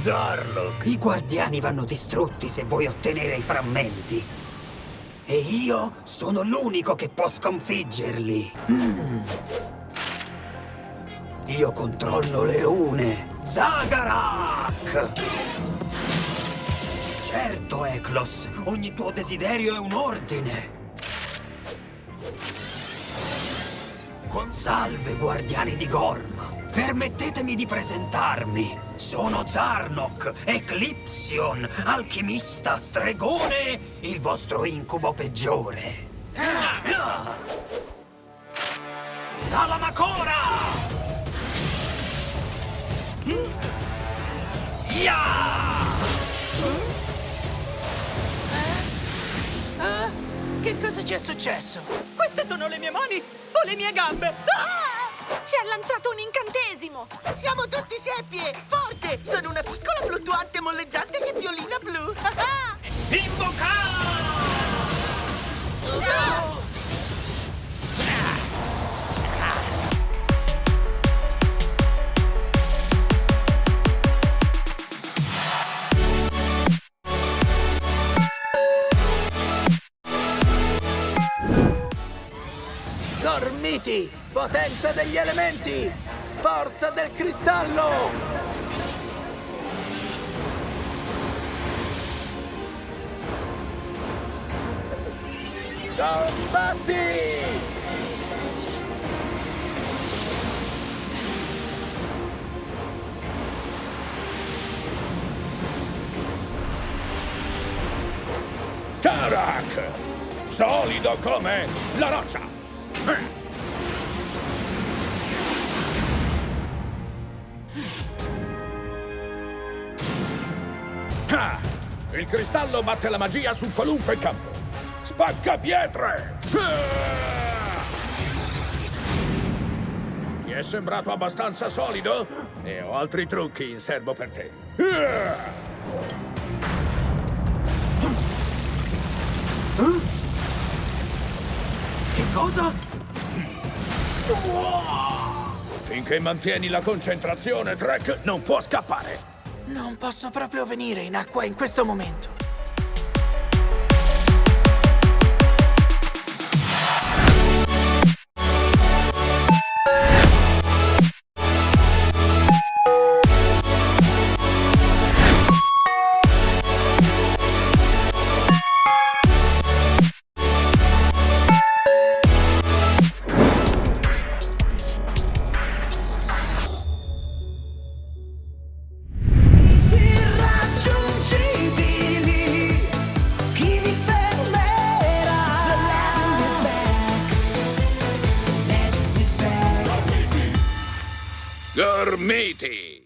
Zarlok. I guardiani vanno distrutti se vuoi ottenere i frammenti. E io sono l'unico che può sconfiggerli. Mm. Io controllo le rune. Zagarak! Certo, Eklos. Ogni tuo desiderio è un ordine. Salve, guardiani di Gorm! Permettetemi di presentarmi! Sono Zarnok, Eclipsion, alchimista, stregone, il vostro incubo peggiore! Salamakora! Ya! Ah, che cosa ci è successo? Queste sono le mie mani o le mie gambe? Ah! Ha lanciato un incantesimo! Siamo tutti seppie! Forte! Sono una piccola fluttuante molleggiante seppiolina blu! Invoca! Dormiti! Potenza degli elementi! Forza del cristallo! Combatti! Tarak! Solido come la roccia! Ah! Il cristallo batte la magia su qualunque campo! Spacca pietre! Ti è sembrato abbastanza solido? E ho altri trucchi in serbo per te. Che cosa? Finché mantieni la concentrazione, Trek non può scappare. Non posso proprio venire in acqua in questo momento. The